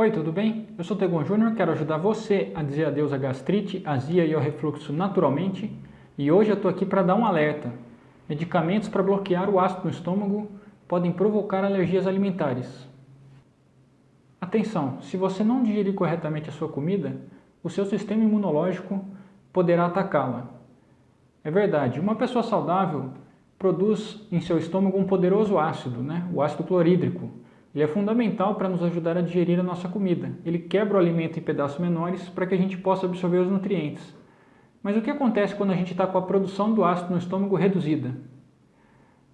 Oi, tudo bem? Eu sou Tegon Júnior, quero ajudar você a dizer adeus à gastrite, azia e ao refluxo naturalmente. E hoje eu estou aqui para dar um alerta. Medicamentos para bloquear o ácido no estômago podem provocar alergias alimentares. Atenção, se você não digerir corretamente a sua comida, o seu sistema imunológico poderá atacá-la. É verdade, uma pessoa saudável produz em seu estômago um poderoso ácido, né? o ácido clorídrico, ele é fundamental para nos ajudar a digerir a nossa comida. Ele quebra o alimento em pedaços menores para que a gente possa absorver os nutrientes. Mas o que acontece quando a gente está com a produção do ácido no estômago reduzida?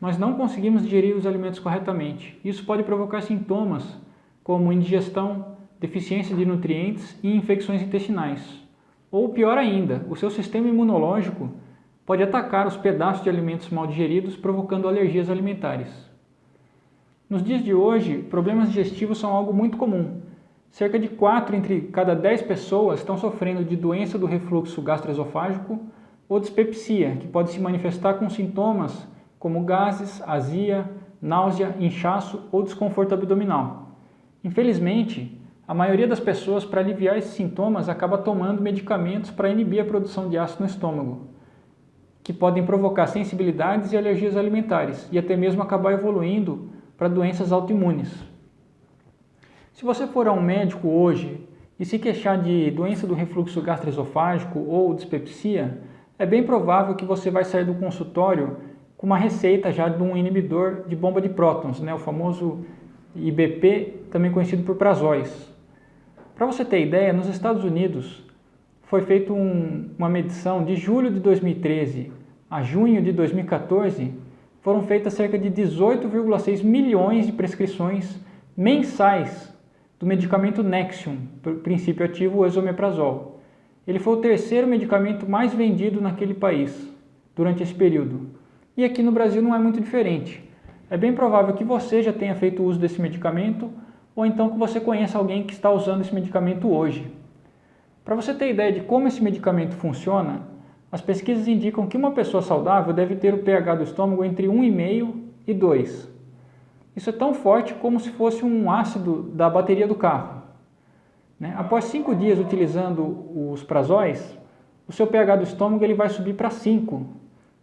Nós não conseguimos digerir os alimentos corretamente. Isso pode provocar sintomas como indigestão, deficiência de nutrientes e infecções intestinais. Ou pior ainda, o seu sistema imunológico pode atacar os pedaços de alimentos mal digeridos, provocando alergias alimentares. Nos dias de hoje, problemas digestivos são algo muito comum. Cerca de 4 entre cada 10 pessoas estão sofrendo de doença do refluxo gastroesofágico ou dispepsia, que pode se manifestar com sintomas como gases, azia, náusea, inchaço ou desconforto abdominal. Infelizmente, a maioria das pessoas, para aliviar esses sintomas, acaba tomando medicamentos para inibir a produção de ácido no estômago, que podem provocar sensibilidades e alergias alimentares, e até mesmo acabar evoluindo para doenças autoimunes. Se você for a um médico hoje e se queixar de doença do refluxo gastroesofágico ou dispepsia, é bem provável que você vai sair do consultório com uma receita já de um inibidor de bomba de prótons, né, o famoso IBP, também conhecido por prazóis. Para você ter ideia, nos Estados Unidos foi feita um, uma medição de julho de 2013 a junho de 2014 foram feitas cerca de 18,6 milhões de prescrições mensais do medicamento Nexium, princípio ativo esomeprazol. Ele foi o terceiro medicamento mais vendido naquele país durante esse período. E aqui no Brasil não é muito diferente. É bem provável que você já tenha feito uso desse medicamento ou então que você conheça alguém que está usando esse medicamento hoje. Para você ter ideia de como esse medicamento funciona, as pesquisas indicam que uma pessoa saudável deve ter o pH do estômago entre 1,5 e 2. Isso é tão forte como se fosse um ácido da bateria do carro. Né? Após 5 dias utilizando os prazóis, o seu pH do estômago ele vai subir para 5,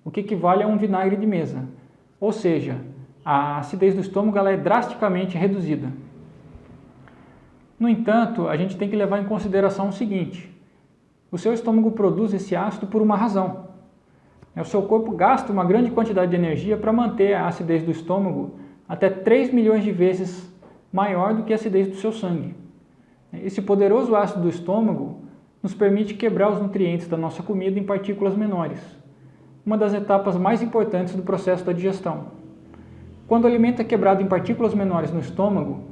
o que equivale a um vinagre de mesa. Ou seja, a acidez do estômago ela é drasticamente reduzida. No entanto, a gente tem que levar em consideração o seguinte, o seu estômago produz esse ácido por uma razão. O seu corpo gasta uma grande quantidade de energia para manter a acidez do estômago até 3 milhões de vezes maior do que a acidez do seu sangue. Esse poderoso ácido do estômago nos permite quebrar os nutrientes da nossa comida em partículas menores, uma das etapas mais importantes do processo da digestão. Quando o alimento é quebrado em partículas menores no estômago,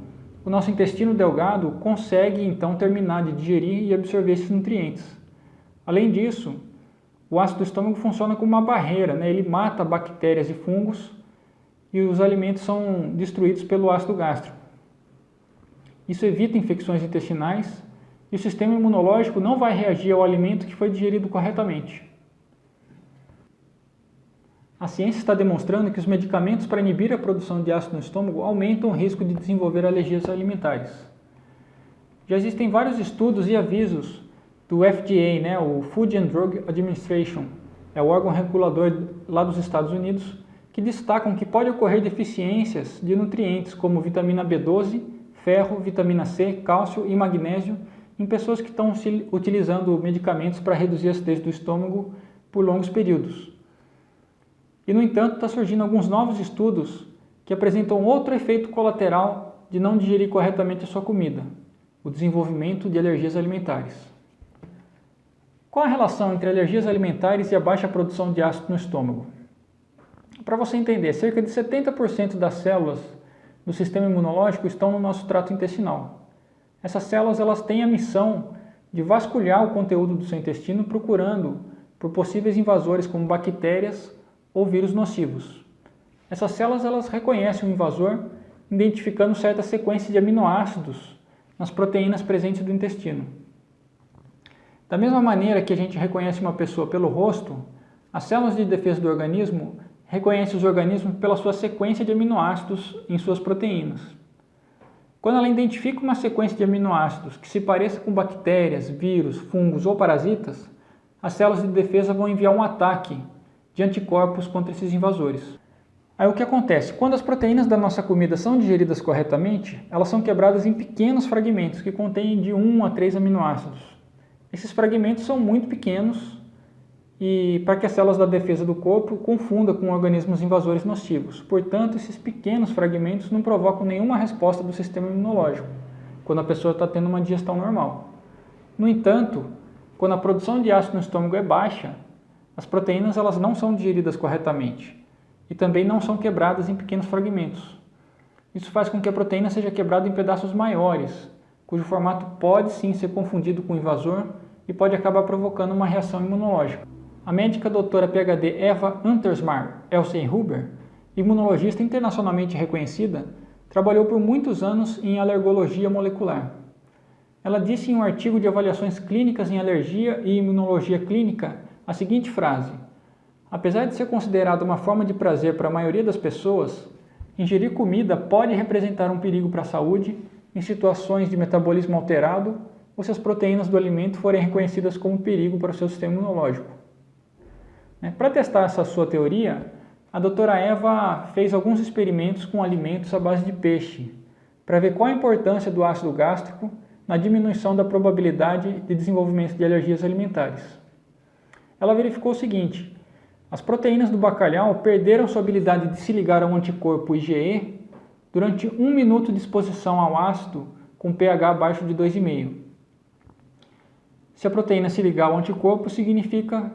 o nosso intestino delgado consegue então terminar de digerir e absorver esses nutrientes. Além disso, o ácido do estômago funciona como uma barreira, né? ele mata bactérias e fungos e os alimentos são destruídos pelo ácido gástrico. Isso evita infecções intestinais e o sistema imunológico não vai reagir ao alimento que foi digerido corretamente. A ciência está demonstrando que os medicamentos para inibir a produção de ácido no estômago aumentam o risco de desenvolver alergias alimentares. Já existem vários estudos e avisos do FDA, né, o Food and Drug Administration, é o órgão regulador lá dos Estados Unidos, que destacam que pode ocorrer deficiências de nutrientes como vitamina B12, ferro, vitamina C, cálcio e magnésio em pessoas que estão utilizando medicamentos para reduzir a acidez do estômago por longos períodos. E, no entanto, está surgindo alguns novos estudos que apresentam outro efeito colateral de não digerir corretamente a sua comida, o desenvolvimento de alergias alimentares. Qual a relação entre alergias alimentares e a baixa produção de ácido no estômago? Para você entender, cerca de 70% das células do sistema imunológico estão no nosso trato intestinal. Essas células elas têm a missão de vasculhar o conteúdo do seu intestino procurando por possíveis invasores como bactérias ou vírus nocivos. Essas células elas reconhecem o invasor identificando certa sequência de aminoácidos nas proteínas presentes do intestino. Da mesma maneira que a gente reconhece uma pessoa pelo rosto, as células de defesa do organismo reconhecem os organismos pela sua sequência de aminoácidos em suas proteínas. Quando ela identifica uma sequência de aminoácidos que se pareça com bactérias, vírus, fungos ou parasitas, as células de defesa vão enviar um ataque de anticorpos contra esses invasores. Aí o que acontece? Quando as proteínas da nossa comida são digeridas corretamente, elas são quebradas em pequenos fragmentos que contêm de 1 a 3 aminoácidos. Esses fragmentos são muito pequenos e para que as células da defesa do corpo confunda com organismos invasores nocivos. Portanto, esses pequenos fragmentos não provocam nenhuma resposta do sistema imunológico, quando a pessoa está tendo uma digestão normal. No entanto, quando a produção de ácido no estômago é baixa, as proteínas elas não são digeridas corretamente e também não são quebradas em pequenos fragmentos. Isso faz com que a proteína seja quebrada em pedaços maiores, cujo formato pode sim ser confundido com invasor e pode acabar provocando uma reação imunológica. A médica doutora PhD Eva Untersmar Elsenhuber, imunologista internacionalmente reconhecida, trabalhou por muitos anos em alergologia molecular. Ela disse em um artigo de avaliações clínicas em alergia e imunologia clínica a seguinte frase: Apesar de ser considerada uma forma de prazer para a maioria das pessoas, ingerir comida pode representar um perigo para a saúde em situações de metabolismo alterado ou se as proteínas do alimento forem reconhecidas como perigo para o seu sistema imunológico. Né? Para testar essa sua teoria, a doutora Eva fez alguns experimentos com alimentos à base de peixe, para ver qual a importância do ácido gástrico na diminuição da probabilidade de desenvolvimento de alergias alimentares. Ela verificou o seguinte, as proteínas do bacalhau perderam sua habilidade de se ligar ao anticorpo IgE durante um minuto de exposição ao ácido com pH abaixo de 2,5. Se a proteína se ligar ao anticorpo, significa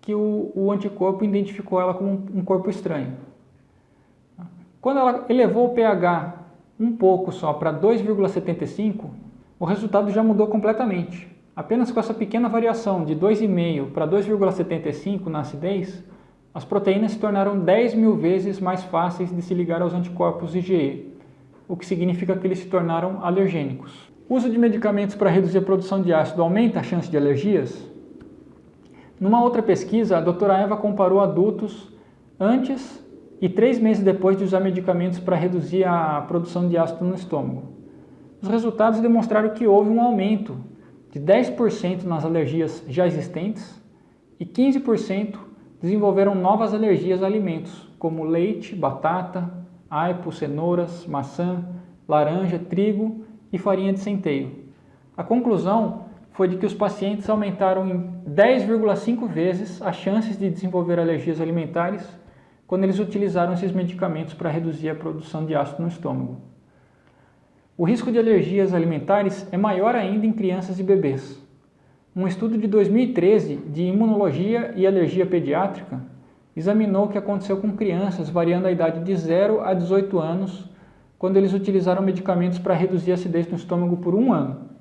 que o, o anticorpo identificou ela como um, um corpo estranho. Quando ela elevou o pH um pouco só para 2,75, o resultado já mudou completamente. Apenas com essa pequena variação de 2,5 para 2,75 na acidez, as proteínas se tornaram 10 mil vezes mais fáceis de se ligar aos anticorpos IgE, o que significa que eles se tornaram alergênicos. Uso de medicamentos para reduzir a produção de ácido aumenta a chance de alergias? Numa outra pesquisa, a doutora Eva comparou adultos antes e três meses depois de usar medicamentos para reduzir a produção de ácido no estômago. Os resultados demonstraram que houve um aumento de 10% nas alergias já existentes e 15% desenvolveram novas alergias a alimentos, como leite, batata, aipo, cenouras, maçã, laranja, trigo e farinha de centeio. A conclusão foi de que os pacientes aumentaram em 10,5 vezes as chances de desenvolver alergias alimentares quando eles utilizaram esses medicamentos para reduzir a produção de ácido no estômago. O risco de alergias alimentares é maior ainda em crianças e bebês. Um estudo de 2013 de imunologia e alergia pediátrica examinou o que aconteceu com crianças variando a idade de 0 a 18 anos quando eles utilizaram medicamentos para reduzir a acidez no estômago por um ano.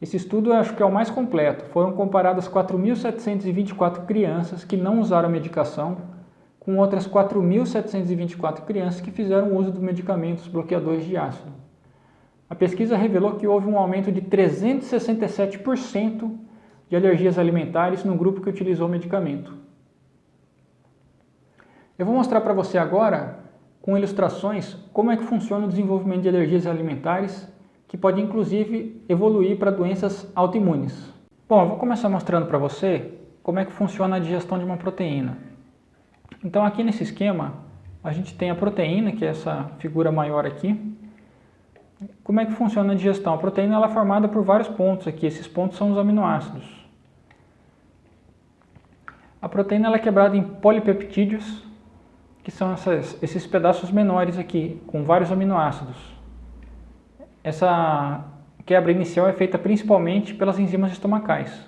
Esse estudo acho que é o mais completo. Foram comparadas 4.724 crianças que não usaram medicação com outras 4.724 crianças que fizeram uso dos medicamentos bloqueadores de ácido. A pesquisa revelou que houve um aumento de 367% de alergias alimentares no grupo que utilizou o medicamento. Eu vou mostrar para você agora, com ilustrações, como é que funciona o desenvolvimento de alergias alimentares que pode inclusive evoluir para doenças autoimunes. Bom, eu vou começar mostrando para você como é que funciona a digestão de uma proteína. Então aqui nesse esquema, a gente tem a proteína, que é essa figura maior aqui. Como é que funciona a digestão? A proteína ela é formada por vários pontos aqui, esses pontos são os aminoácidos. A proteína ela é quebrada em polipeptídeos, que são essas, esses pedaços menores aqui, com vários aminoácidos. Essa quebra inicial é feita principalmente pelas enzimas estomacais.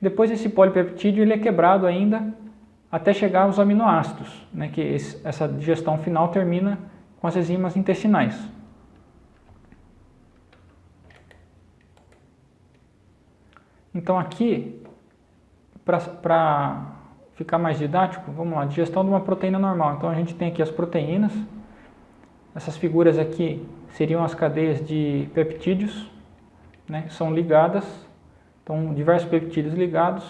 Depois esse polipeptídeo ele é quebrado ainda até chegar aos aminoácidos, né, que esse, essa digestão final termina com as enzimas intestinais. Então aqui, para ficar mais didático, vamos lá, digestão de uma proteína normal. Então a gente tem aqui as proteínas, essas figuras aqui seriam as cadeias de peptídeos, né, são ligadas, então diversos peptídeos ligados,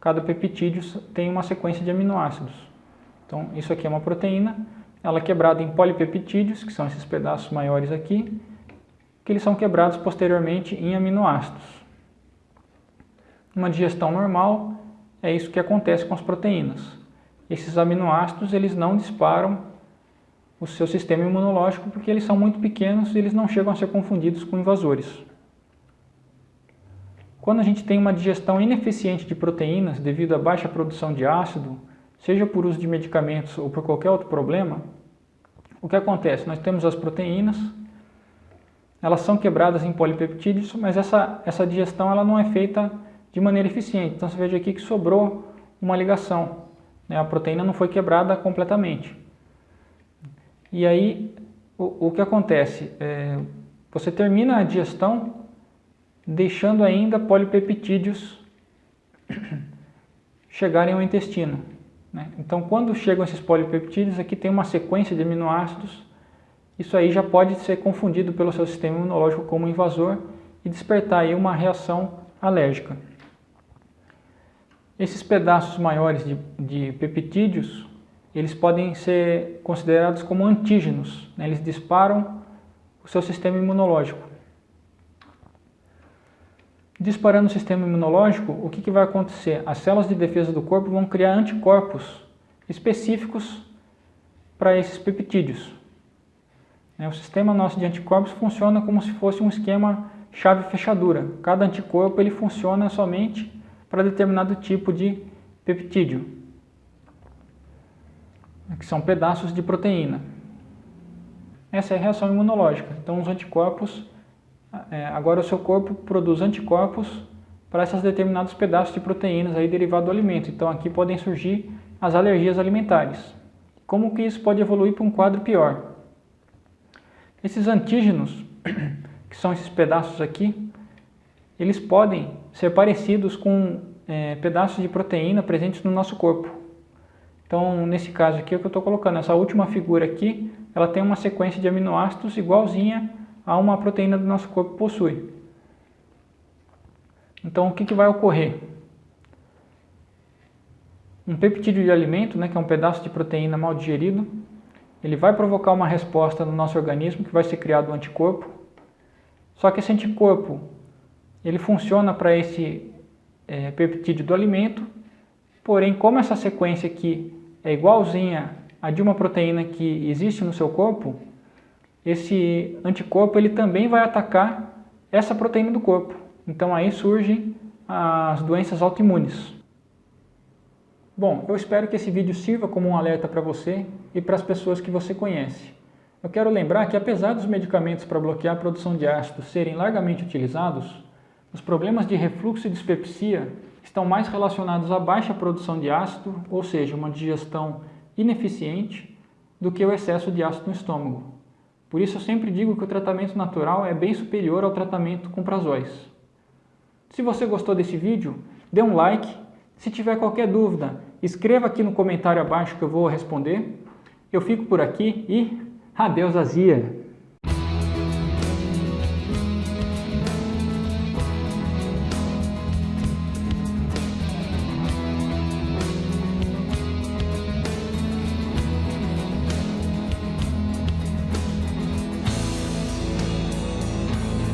cada peptídeo tem uma sequência de aminoácidos. Então isso aqui é uma proteína, ela é quebrada em polipeptídeos, que são esses pedaços maiores aqui, que eles são quebrados posteriormente em aminoácidos. Uma digestão normal é isso que acontece com as proteínas. Esses aminoácidos eles não disparam o seu sistema imunológico porque eles são muito pequenos e eles não chegam a ser confundidos com invasores. Quando a gente tem uma digestão ineficiente de proteínas devido à baixa produção de ácido, seja por uso de medicamentos ou por qualquer outro problema, o que acontece? Nós temos as proteínas, elas são quebradas em polipeptídeos, mas essa, essa digestão ela não é feita de maneira eficiente. Então você veja aqui que sobrou uma ligação, né? a proteína não foi quebrada completamente. E aí o, o que acontece? É, você termina a digestão deixando ainda polipeptídeos chegarem ao intestino. Né? Então, quando chegam esses polipeptídeos, aqui tem uma sequência de aminoácidos, isso aí já pode ser confundido pelo seu sistema imunológico como invasor e despertar aí uma reação alérgica. Esses pedaços maiores de, de peptídeos, eles podem ser considerados como antígenos, né? eles disparam o seu sistema imunológico. Disparando o sistema imunológico, o que, que vai acontecer? As células de defesa do corpo vão criar anticorpos específicos para esses peptídeos. Né, o sistema nosso de anticorpos funciona como se fosse um esquema chave-fechadura. Cada anticorpo ele funciona somente para determinado tipo de peptídeo, que são pedaços de proteína. Essa é a reação imunológica. Então os anticorpos é, agora o seu corpo produz anticorpos para esses determinados pedaços de proteínas aí derivado do alimento. Então aqui podem surgir as alergias alimentares. Como que isso pode evoluir para um quadro pior? Esses antígenos, que são esses pedaços aqui, eles podem ser parecidos com é, pedaços de proteína presentes no nosso corpo. Então, nesse caso aqui, é o que eu estou colocando, essa última figura aqui, ela tem uma sequência de aminoácidos igualzinha a uma proteína do nosso corpo possui. Então, o que, que vai ocorrer? Um peptídeo de alimento, né, que é um pedaço de proteína mal digerido, ele vai provocar uma resposta no nosso organismo que vai ser criado um anticorpo. Só que esse anticorpo, ele funciona para esse é, peptídeo do alimento, porém, como essa sequência aqui é igualzinha a de uma proteína que existe no seu corpo, esse anticorpo ele também vai atacar essa proteína do corpo. Então aí surgem as doenças autoimunes. Bom, eu espero que esse vídeo sirva como um alerta para você e para as pessoas que você conhece. Eu quero lembrar que apesar dos medicamentos para bloquear a produção de ácido serem largamente utilizados, os problemas de refluxo e dispepsia estão mais relacionados à baixa produção de ácido, ou seja, uma digestão ineficiente, do que o excesso de ácido no estômago. Por isso eu sempre digo que o tratamento natural é bem superior ao tratamento com prazóis. Se você gostou desse vídeo, dê um like. Se tiver qualquer dúvida, escreva aqui no comentário abaixo que eu vou responder. Eu fico por aqui e adeus azia!